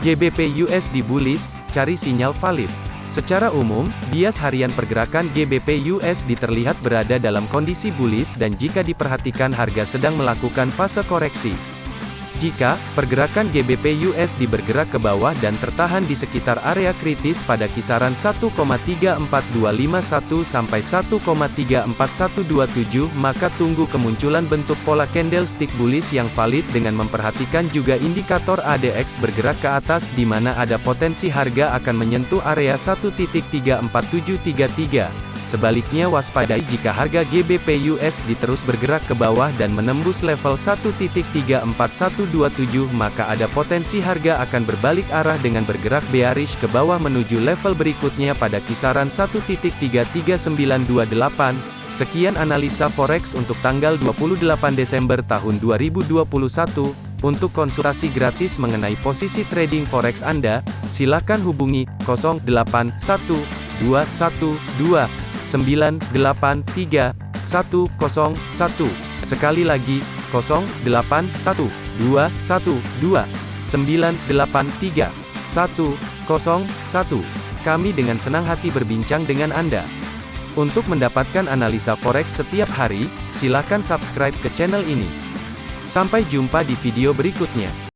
GBP USD bullish, cari sinyal valid. Secara umum, bias harian pergerakan GBP USD terlihat berada dalam kondisi bullish dan jika diperhatikan harga sedang melakukan fase koreksi. Jika pergerakan GBP USD bergerak ke bawah dan tertahan di sekitar area kritis pada kisaran 1,34251 sampai 1,34127 maka tunggu kemunculan bentuk pola candlestick bullish yang valid dengan memperhatikan juga indikator ADX bergerak ke atas di mana ada potensi harga akan menyentuh area 1.34733. Sebaliknya waspadai jika harga GBP USD terus bergerak ke bawah dan menembus level 1.34127 maka ada potensi harga akan berbalik arah dengan bergerak bearish ke bawah menuju level berikutnya pada kisaran 1.33928. Sekian analisa forex untuk tanggal 28 Desember tahun 2021. Untuk konsultasi gratis mengenai posisi trading forex Anda, silakan hubungi 081212 983 101. Sekali lagi, 0812 112 983 101. Kami dengan senang hati berbincang dengan Anda. Untuk mendapatkan analisa forex setiap hari, silakan subscribe ke channel ini. Sampai jumpa di video berikutnya.